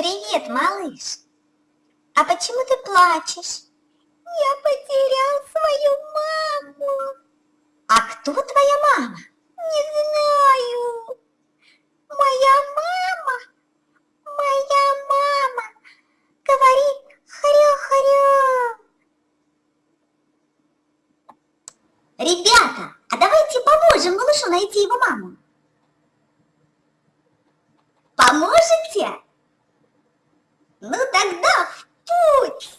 Привет, малыш. А почему ты плачешь? Я потерял свою маму. А кто твоя мама? Не знаю. Моя мама, моя мама говорит хрю-хрю. Ребята, а давайте поможем малышу найти его маму. Поможете? Ну тогда в путь!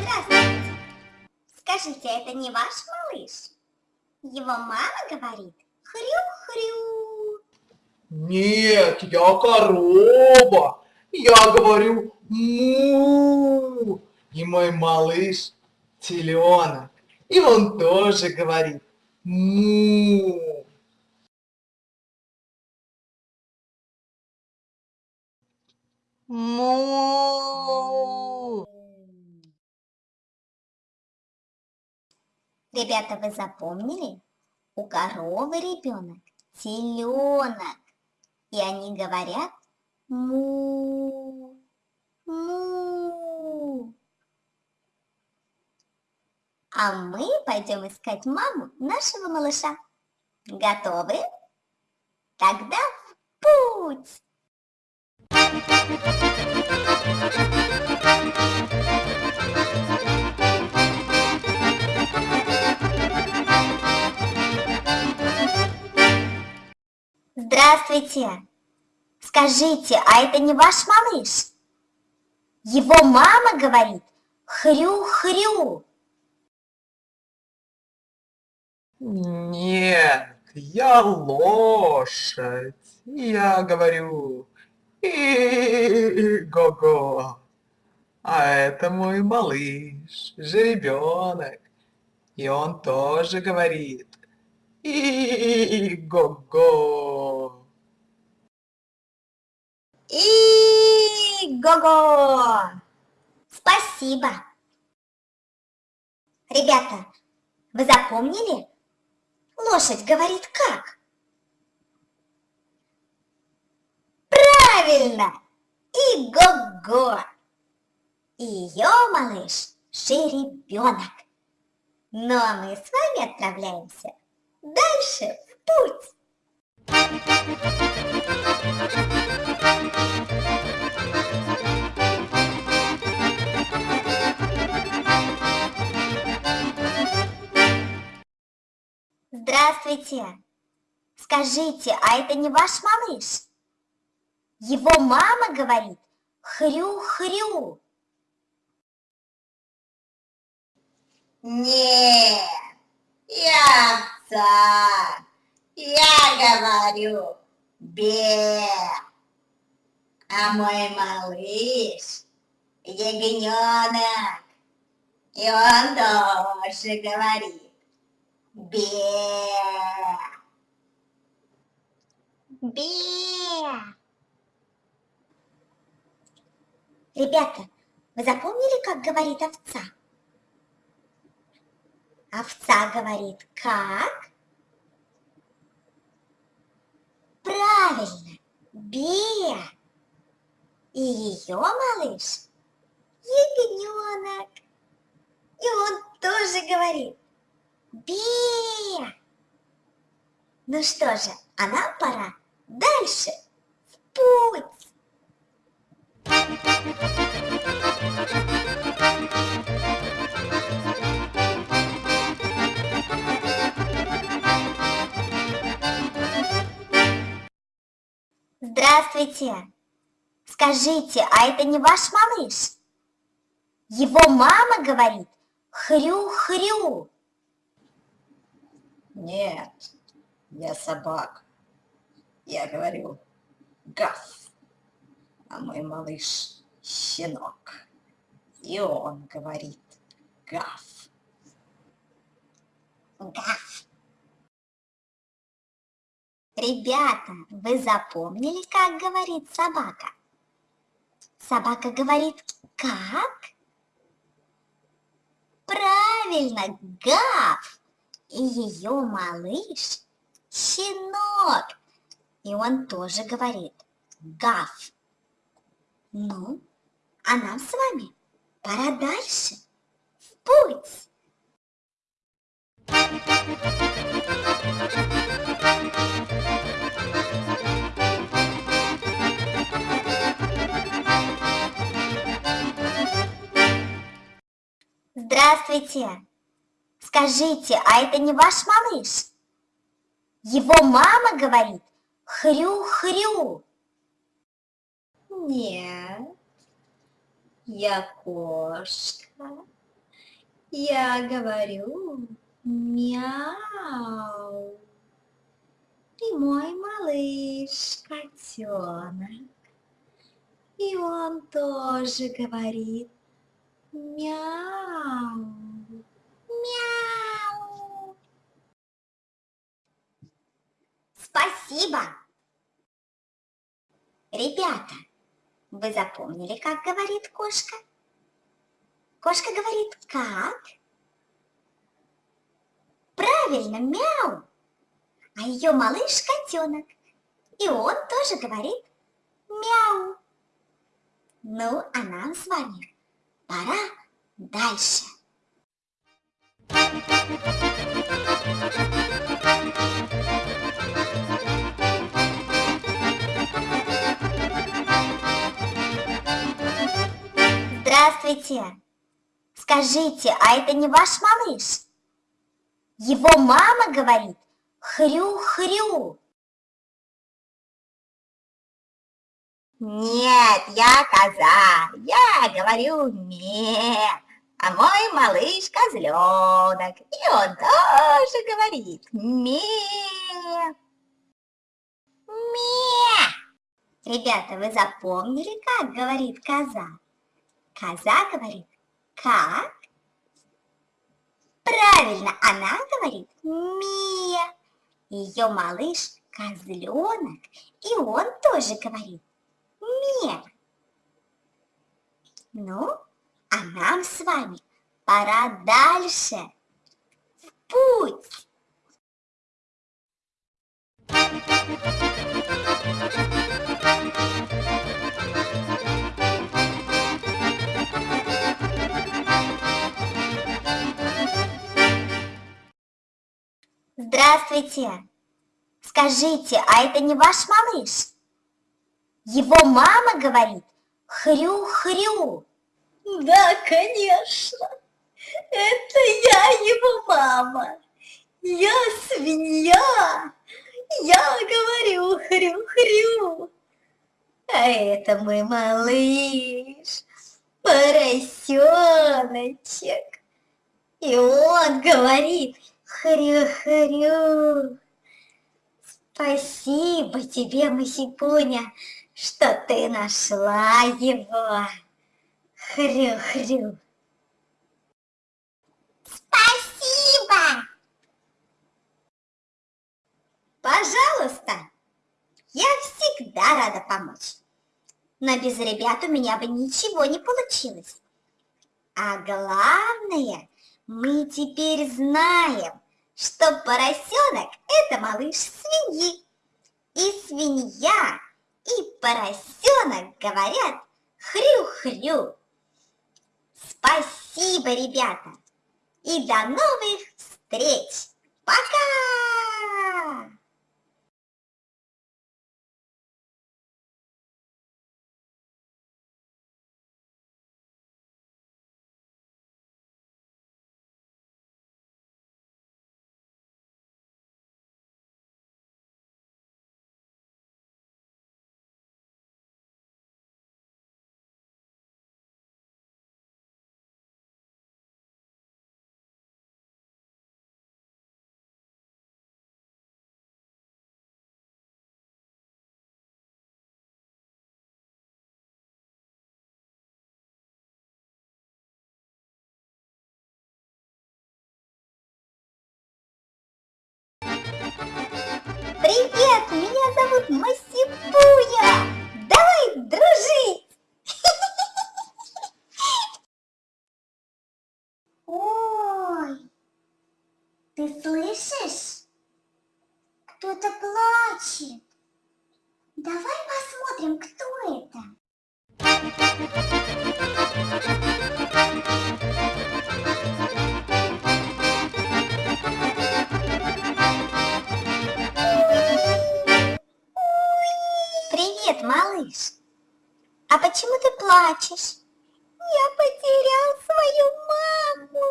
Здравствуйте. Скажите, это не ваш малыш? Его мама говорит хрю-хрю. Нет, я корова. Я говорю му. И мой малыш теленок. И он тоже говорит му. Му. Ребята, вы запомнили? У коровы ребенок теленок. И они говорят му. Му. А мы пойдем искать маму нашего малыша. Готовы? Тогда в путь! Здравствуйте! Скажите, а это не ваш малыш? Его мама говорит хрю-хрю. Нет, я лошадь. Я говорю и-го-го. А это мой малыш, жеребенок. И он тоже говорит и-го-го. И го-го! Спасибо! Ребята, вы запомнили? Лошадь говорит как? Правильно! И го-го! И ее малыш жеребенок. Ну а мы с вами отправляемся дальше в путь. Здравствуйте! Скажите, а это не ваш малыш? Его мама говорит хрю-хрю. Нет, я овца. Я говорю бе. А мой малыш ягненок. И он тоже говорит бе. Бе! Ребята, вы запомнили, как говорит овца? Овца говорит как? Правильно, бе! И ее малыш ягненок. И он тоже говорит бе! Ну что же, а нам пора дальше в путь. Здравствуйте! Скажите, а это не ваш малыш? Его мама говорит хрю-хрю. Нет, я собака. Я говорю гав. а мой малыш щенок. И он говорит гав. Гав. Ребята, вы запомнили, как говорит собака? Собака говорит как? Правильно, гав. И ее малыш щенок. И он тоже говорит гав. Ну, а нам с вами пора дальше. В путь. Здравствуйте. Скажите, а это не ваш малыш? Его мама говорит хрю-хрю. Нет, я кошка. Я говорю мяу. И мой малыш котенок. И он тоже говорит мяу. Мяу. Спасибо. Ребята, вы запомнили, как говорит кошка? Кошка говорит как? Правильно, мяу. А ее малыш котенок. И он тоже говорит мяу. Ну, а нам с вами пора дальше. Здравствуйте. Скажите, а это не ваш малыш? Его мама говорит хрю-хрю. Нет, я коза, я говорю ме, а мой малыш козленок, и он тоже говорит ме. Ме! Ребята, вы запомнили, как говорит коза? Коза говорит как? Правильно, она говорит ме. Ее малыш козленок, и он тоже говорит ме. Ну, а нам с вами пора дальше. В путь! Здравствуйте. Скажите, а это не ваш малыш? Его мама говорит хрю-хрю. Да, конечно, это я его мама, я свинья, я говорю хрю-хрю. А это мой малыш, поросеночек. И он говорит хрю-хрю. Спасибо тебе, Масипуня, что ты нашла его. Хрю-хрю. Спасибо! Пожалуйста, я всегда рада помочь. Но без ребят у меня бы ничего не получилось. А главное, мы теперь знаем, что поросенок – это малыш свиньи. И свинья, и поросенок говорят хрю-хрю. Спасибо, ребята! И до новых встреч! Пока! Привет, меня зовут Масипуя. Давай дружить. Ой, ты слышишь? Кто-то плачет. Давай посмотрим, кто это. Привет, малыш. А почему ты плачешь? Я потерял свою маму.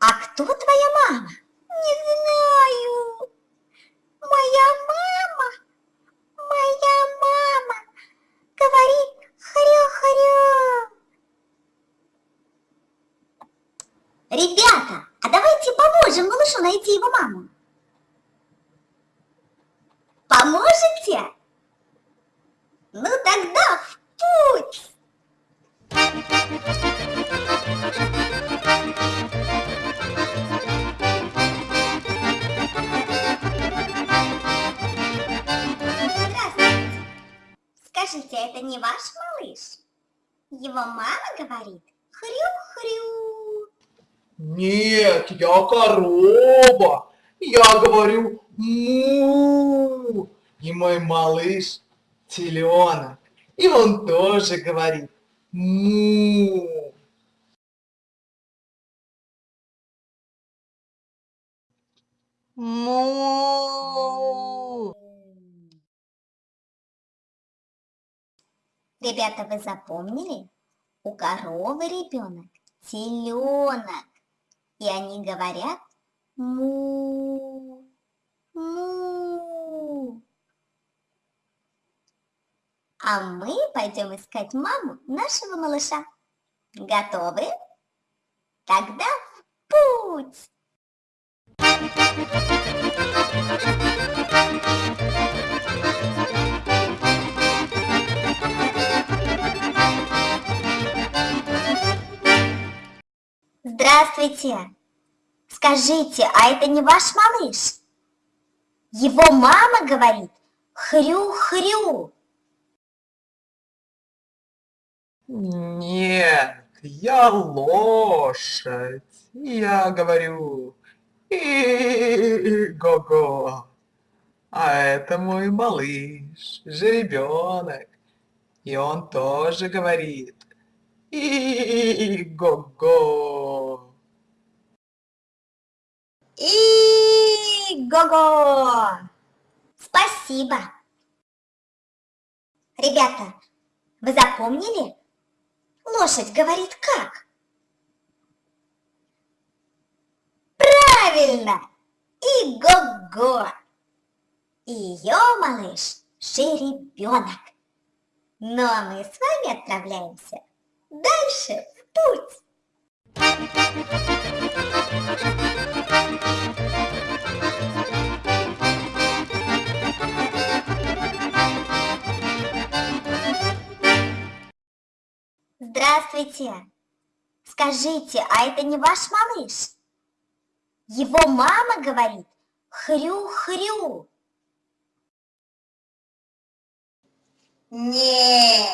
А кто твоя мама? Не знаю. Моя мама, моя мама говорит хрю-хрю. Ребята, а давайте поможем малышу найти его маму. Поможете? Ну тогда в путь! Здравствуйте. Скажите, это не ваш малыш? Его мама говорит хрю-хрю. Нет, я корова. Я говорю му. И мой малыш теленок. И он тоже говорит му. Му. Ребята, вы запомнили? У коровы ребенок теленок. И они говорят му, му. А мы пойдем искать маму нашего малыша. Готовы? Тогда в путь! Здравствуйте! Скажите, а это не ваш малыш? Его мама говорит хрю-хрю. Нет, я лошадь. Я говорю и-го-го. А это мой малыш, жеребенок. И он тоже говорит и-го-го. И го-го! Спасибо! Ребята, вы запомнили? Лошадь говорит как? Правильно! И го-го! И ее малыш жеребенок. Ну а мы с вами отправляемся дальше в путь. Здравствуйте! Скажите, а это не ваш малыш? Его мама говорит хрю-хрю. Нет,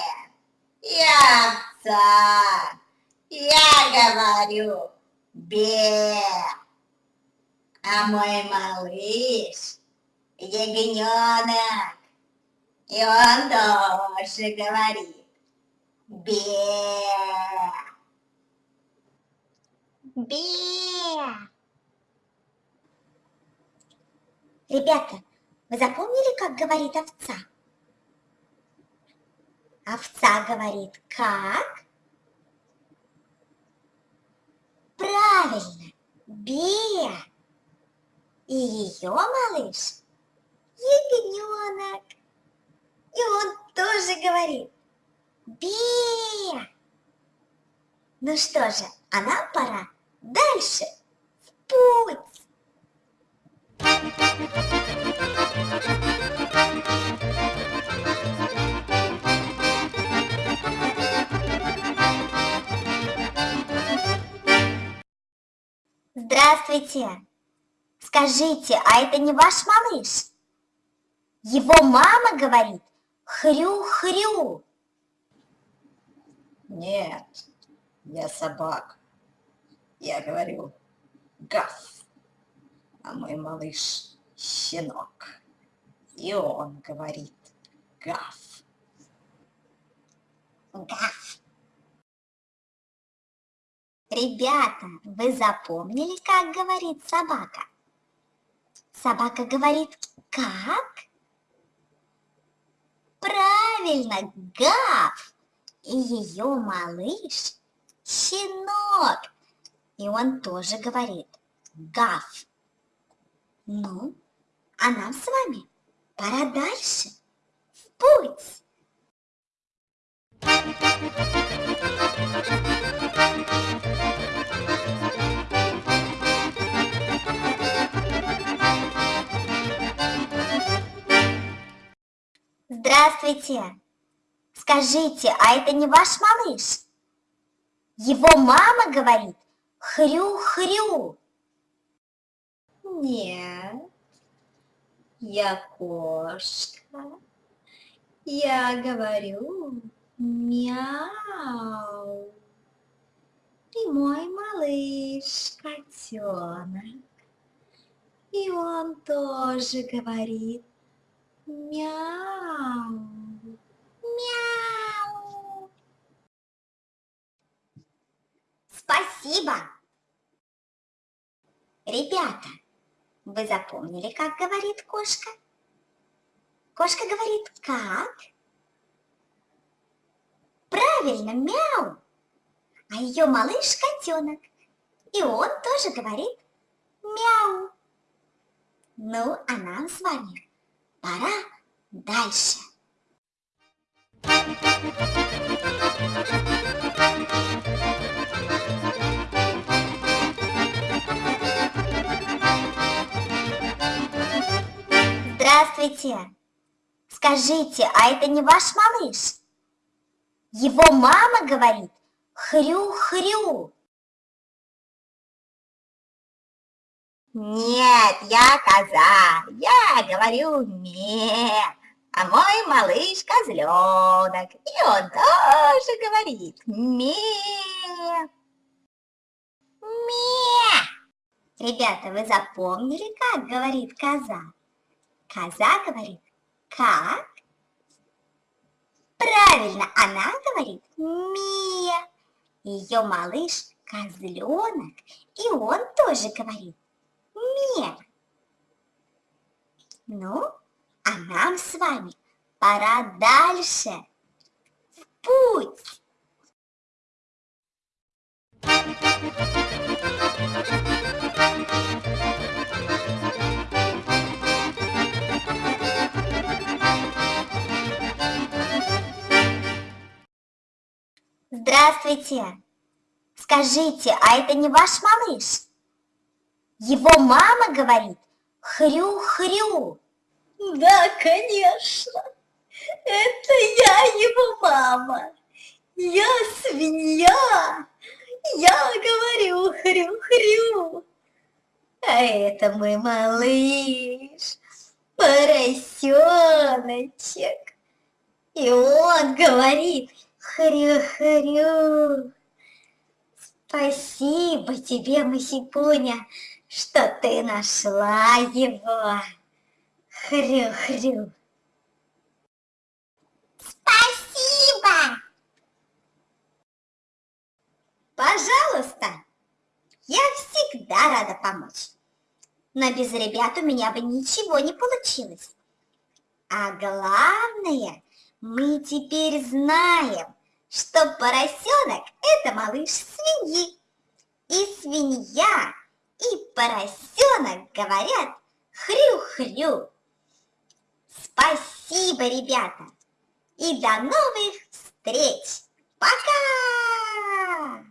я овца. Я говорю бе. А мой малыш ягненок. И он тоже говорит бе. Бе! Ребята, вы запомнили, как говорит овца? Овца говорит как? Правильно, бе! И ее малыш ягненок. И он тоже говорит бе! Ну что же, а нам пора дальше в путь. Здравствуйте! Скажите, а это не ваш малыш? Его мама говорит хрю-хрю. Нет, я собака. Я говорю гав. А мой малыш щенок. И он говорит гав. Гав. Ребята, вы запомнили, как говорит собака? Собака говорит как? Правильно, гав. И ее малыш щенок. И он тоже говорит гав. Ну, а нам с вами пора дальше. В путь! Здравствуйте! Скажите, а это не ваш малыш? Его мама говорит хрю-хрю. Нет, я кошка. Я говорю мяу. И мой малыш котенок. И он тоже говорит мяу. Мяу. Спасибо. Ребята, вы запомнили, как говорит кошка? Кошка говорит как? Правильно, мяу. А ее малыш котенок. И он тоже говорит мяу. Ну, а нам с вами пора дальше. Здравствуйте! Скажите, а это не ваш малыш? Его мама говорит хрю-хрю. Нет, я коза, я говорю ме. А мой малыш козленок, и он тоже говорит ме. Ме! Ребята, вы запомнили, как говорит коза? Коза говорит как? Правильно, она говорит ме. Ее малыш козленок, и он тоже говорит ме. Ну, а нам с вами пора дальше. В путь! Здравствуйте! Скажите, а это не ваш малыш? Его мама говорит хрю-хрю. Да, конечно, это я его мама. Я свинья, я говорю хрю-хрю. А это мой малыш, поросеночек. И он говорит хрю-хрю. Спасибо тебе, Масипуня, что ты нашла его. Хрю-хрю. Спасибо! Пожалуйста, я всегда рада помочь. Но без ребят у меня бы ничего не получилось. А главное, мы теперь знаем, что поросенок – это малыш свиньи. И свинья, и поросенок говорят хрю-хрю. Спасибо, ребята! И до новых встреч! Пока!